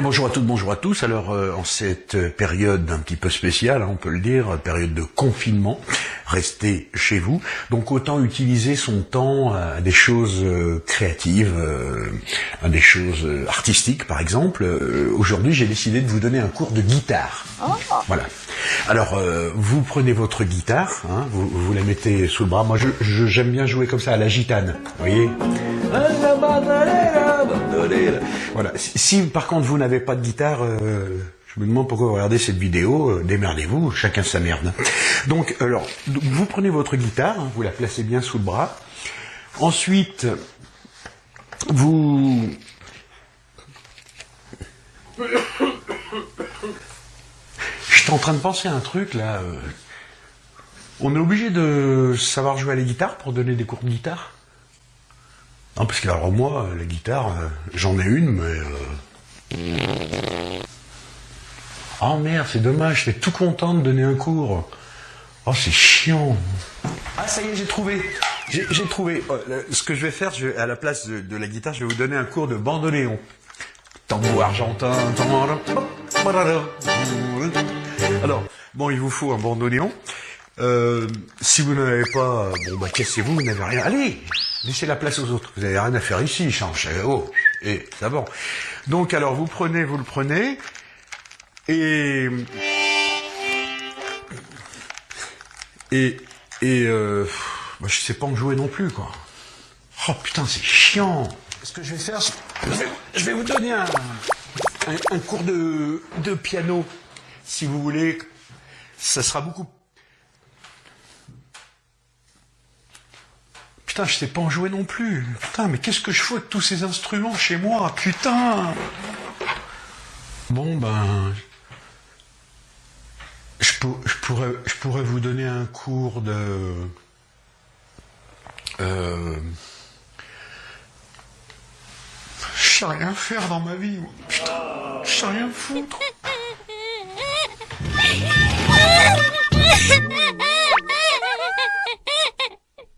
bonjour à toutes, bonjour à tous. Alors euh, en cette période un petit peu spéciale, hein, on peut le dire, période de confinement, restez chez vous. Donc autant utiliser son temps à des choses euh, créatives, euh, à des choses euh, artistiques par exemple. Euh, Aujourd'hui j'ai décidé de vous donner un cours de guitare. Voilà. Alors euh, vous prenez votre guitare, hein, vous, vous la mettez sous le bras. Moi je- je- j'aime bien jouer comme ça à la gitane, vous voyez? Voilà. Si, par contre vous n'avez pas de guitare, euh, je me demande pourquoi vous regardez cette vidéo. euh, Démerdez-vous, chacun sa merde. Donc, alors, vous prenez votre guitare, hein, vous la placez bien sous le bras. Ensuite, vous J'étais en train de penser à un truc là. euh. On est obligé de savoir jouer à la guitare pour donner des cours de guitare? Non, parce que alors moi, la guitare, euh, j'en ai une, mais. Oh merde, c'est dommage, j'étais tout content de donner un cours. Oh, c'est chiant. Ah, ça y est, j'ai trouvé. J'ai trouvé. Oh, Ce que je vais faire, à la place de, la guitare, je vais vous donner un cours de bandoneon. Tambour argentin. Alors, bon, il vous faut un bandoneon. Euh, si vous n'en avez pas, bon, bah, cassez-vous, vous n'avez rien. Allez, laissez la place aux autres. Vous n'avez rien à faire ici, change. Eh, Oh, et d'abord. Donc, alors, vous prenez, vous le prenez, et et et euh, bah, je sais pas en jouer non plus, quoi. Oh putain, c'est chiant. Ce que je vais faire, je vais, vous donner un, cours de, de piano, si vous voulez. Ça sera beaucoup. Putain, je sais pas en jouer non plus. Putain, mais qu'est-ce que je fous avec tous ces instruments chez moi Putain Bon, ben. Je, pour- je pourrais, je pourrais vous donner un cours de. Euh, je sais rien faire dans ma vie. Putain, je sais rien foutre.